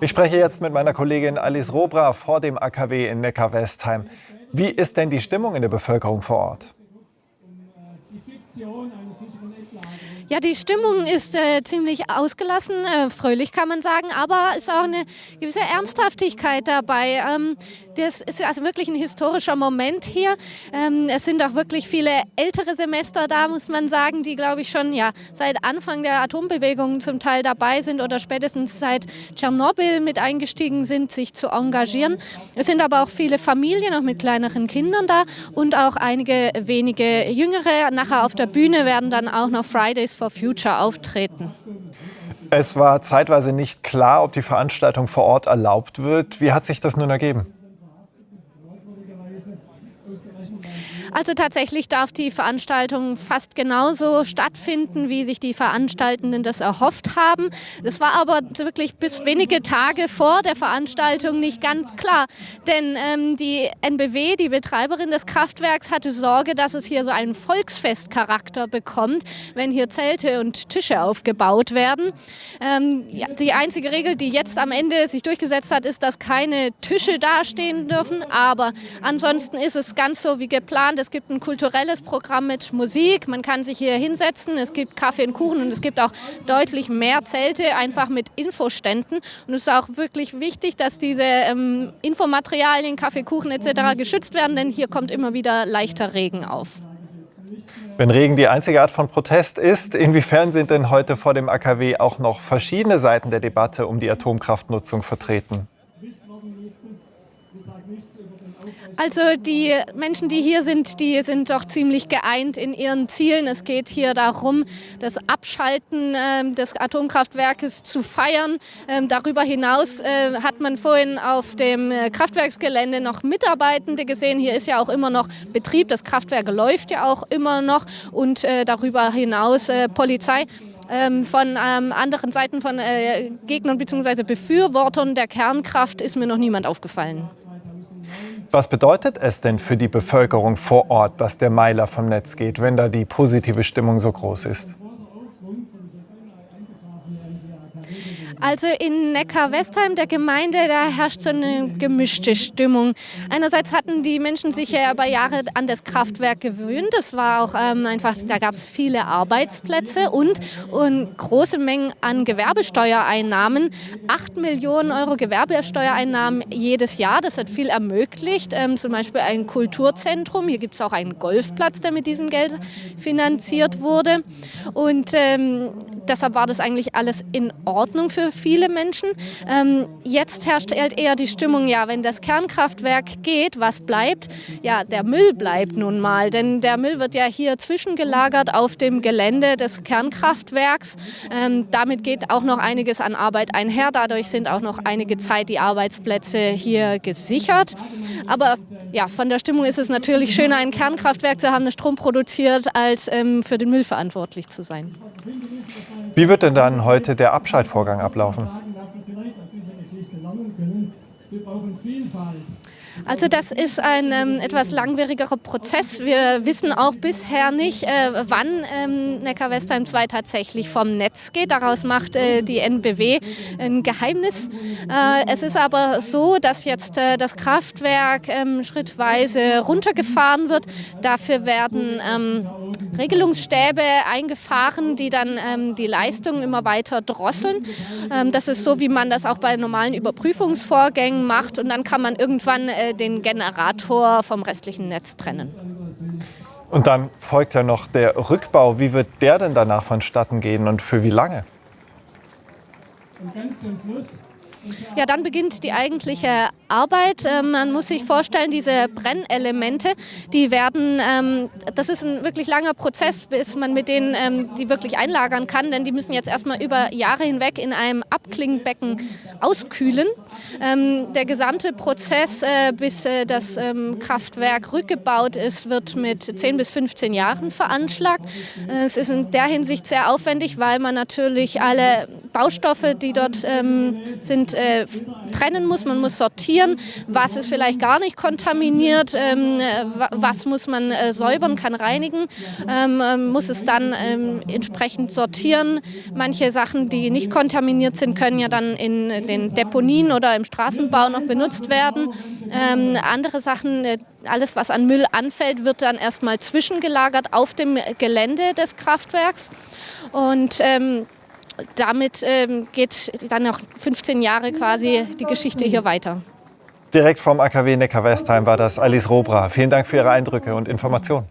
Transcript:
Ich spreche jetzt mit meiner Kollegin Alice Robra vor dem AKW in Neckar-Westheim. Wie ist denn die Stimmung in der Bevölkerung vor Ort? Ja, die Stimmung ist äh, ziemlich ausgelassen, äh, fröhlich kann man sagen, aber es ist auch eine gewisse Ernsthaftigkeit dabei. Ähm, das ist also wirklich ein historischer Moment hier. Ähm, es sind auch wirklich viele ältere Semester da, muss man sagen, die, glaube ich, schon ja, seit Anfang der Atombewegung zum Teil dabei sind oder spätestens seit Tschernobyl mit eingestiegen sind, sich zu engagieren. Es sind aber auch viele Familien, auch mit kleineren Kindern da und auch einige wenige Jüngere. Nachher auf der Bühne werden dann auch noch Fridays for Future auftreten. Es war zeitweise nicht klar, ob die Veranstaltung vor Ort erlaubt wird. Wie hat sich das nun ergeben? Also tatsächlich darf die Veranstaltung fast genauso stattfinden, wie sich die Veranstaltenden das erhofft haben. Das war aber wirklich bis wenige Tage vor der Veranstaltung nicht ganz klar. Denn ähm, die NBW, die Betreiberin des Kraftwerks, hatte Sorge, dass es hier so einen Volksfestcharakter bekommt, wenn hier Zelte und Tische aufgebaut werden. Ähm, ja, die einzige Regel, die jetzt am Ende sich durchgesetzt hat, ist, dass keine Tische dastehen dürfen. Aber ansonsten ist es ganz so wie geplant. Es gibt ein kulturelles Programm mit Musik. Man kann sich hier hinsetzen. Es gibt Kaffee und Kuchen und es gibt auch deutlich mehr Zelte, einfach mit Infoständen. Und es ist auch wirklich wichtig, dass diese ähm, Infomaterialien, Kaffee, Kuchen etc. geschützt werden, denn hier kommt immer wieder leichter Regen auf. Wenn Regen die einzige Art von Protest ist, inwiefern sind denn heute vor dem AKW auch noch verschiedene Seiten der Debatte um die Atomkraftnutzung vertreten? Also die Menschen, die hier sind, die sind doch ziemlich geeint in ihren Zielen. Es geht hier darum, das Abschalten äh, des Atomkraftwerkes zu feiern. Ähm, darüber hinaus äh, hat man vorhin auf dem äh, Kraftwerksgelände noch Mitarbeitende gesehen. Hier ist ja auch immer noch Betrieb. Das Kraftwerk läuft ja auch immer noch und äh, darüber hinaus äh, Polizei. Ähm, von ähm, anderen Seiten von äh, Gegnern bzw. Befürwortern der Kernkraft ist mir noch niemand aufgefallen. Was bedeutet es denn für die Bevölkerung vor Ort, dass der Meiler vom Netz geht, wenn da die positive Stimmung so groß ist? Also in Neckar-Westheim, der Gemeinde, da herrscht so eine gemischte Stimmung. Einerseits hatten die Menschen sich ja über Jahre an das Kraftwerk gewöhnt. Es war auch ähm, einfach, da gab es viele Arbeitsplätze und, und große Mengen an Gewerbesteuereinnahmen. Acht Millionen Euro Gewerbesteuereinnahmen jedes Jahr. Das hat viel ermöglicht. Ähm, zum Beispiel ein Kulturzentrum. Hier gibt es auch einen Golfplatz, der mit diesem Geld finanziert wurde. Und ähm, deshalb war das eigentlich alles in Ordnung für viele Menschen. Ähm, jetzt herrscht halt eher die Stimmung, ja, wenn das Kernkraftwerk geht, was bleibt? Ja, der Müll bleibt nun mal, denn der Müll wird ja hier zwischengelagert auf dem Gelände des Kernkraftwerks. Ähm, damit geht auch noch einiges an Arbeit einher. Dadurch sind auch noch einige Zeit die Arbeitsplätze hier gesichert. Aber ja, von der Stimmung ist es natürlich schöner, ein Kernkraftwerk zu haben, das Strom produziert, als ähm, für den Müll verantwortlich zu sein. Wie wird denn dann heute der Abschaltvorgang ablaufen? Also das ist ein ähm, etwas langwierigerer Prozess. Wir wissen auch bisher nicht, äh, wann ähm, Neckar-Westheim 2 tatsächlich vom Netz geht. Daraus macht äh, die NBW ein Geheimnis. Äh, es ist aber so, dass jetzt äh, das Kraftwerk ähm, schrittweise runtergefahren wird. Dafür werden ähm, Regelungsstäbe eingefahren, die dann ähm, die Leistung immer weiter drosseln. Ähm, das ist so, wie man das auch bei normalen Überprüfungsvorgängen macht. Und dann kann man irgendwann äh, den Generator vom restlichen Netz trennen. Und dann folgt ja noch der Rückbau. Wie wird der denn danach vonstatten gehen und für wie lange? Ja, dann beginnt die eigentliche Arbeit. Ähm, man muss sich vorstellen, diese Brennelemente, die werden, ähm, das ist ein wirklich langer Prozess, bis man mit denen ähm, die wirklich einlagern kann, denn die müssen jetzt erstmal über Jahre hinweg in einem Abklingbecken auskühlen. Der gesamte Prozess, äh, bis äh, das Kraftwerk rückgebaut ist, wird mit 10 bis 15 Jahren veranschlagt. Äh, es ist in der Hinsicht sehr aufwendig, weil man natürlich alle Baustoffe, die dort ähm, sind, äh, trennen muss. Man muss sortieren, was ist vielleicht gar nicht kontaminiert, ähm, was muss man äh, säubern, kann reinigen, ähm, ähm, muss es dann ähm, entsprechend sortieren. Manche Sachen, die nicht kontaminiert sind, können ja dann in den Deponien oder im Straßenbau noch benutzt werden. Ähm, andere Sachen, äh, alles was an Müll anfällt, wird dann erstmal zwischengelagert auf dem Gelände des Kraftwerks. Und ähm, damit ähm, geht dann noch 15 Jahre quasi die Geschichte hier weiter. Direkt vom AKW Neckar-Westheim war das Alice Robra. Vielen Dank für Ihre Eindrücke und Informationen.